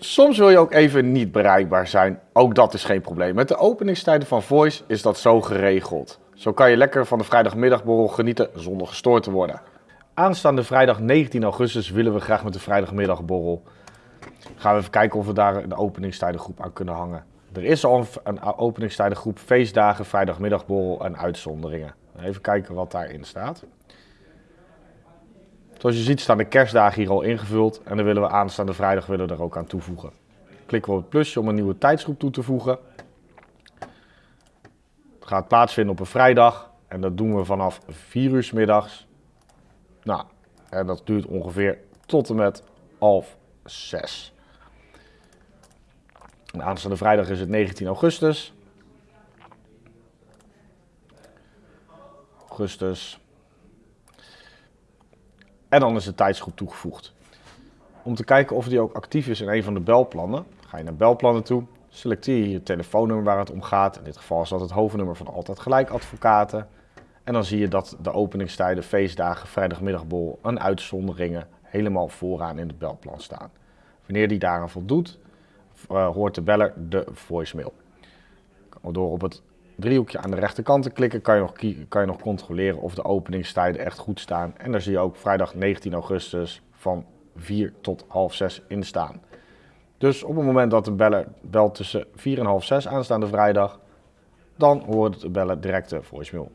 Soms wil je ook even niet bereikbaar zijn. Ook dat is geen probleem. Met de openingstijden van Voice is dat zo geregeld. Zo kan je lekker van de vrijdagmiddagborrel genieten zonder gestoord te worden. Aanstaande vrijdag 19 augustus willen we graag met de vrijdagmiddagborrel. Gaan we even kijken of we daar de openingstijdengroep aan kunnen hangen. Er is al een, openingstijdengroep feestdagen, vrijdagmiddagborrel en uitzonderingen. Even kijken wat daarin staat. Zoals je ziet staan de kerstdagen hier al ingevuld en dan willen we aanstaande vrijdag willen we er ook aan toevoegen. Klikken we op het plusje om een nieuwe tijdsgroep toe te voegen. Het gaat plaatsvinden op een vrijdag en dat doen we vanaf 4 uur s middags. Nou, en dat duurt ongeveer tot en met half 6. En aanstaande vrijdag is het 19 augustus. Augustus en dan is de tijdsgroep toegevoegd. Om te kijken of die ook actief is in een van de belplannen, ga je naar belplannen toe, selecteer je je telefoonnummer waar het om gaat. In dit geval is dat het hoofdnummer van Altijd Gelijk Advocaten. En dan zie je dat de openingstijden, feestdagen, vrijdagmiddagbol en uitzonderingen helemaal vooraan in het belplan staan. Wanneer die daaraan voldoet, uh, hoort de beller de voicemail. Door op het driehoekje aan de rechterkant te klikken kan je, nog, kan je nog controleren of de openingstijden echt goed staan. En daar zie je ook vrijdag 19 augustus van 4 tot half 6 in staan. Dus op het moment dat de beller belt tussen 4 en half 6 aanstaande vrijdag, dan hoort de beller directe voicemail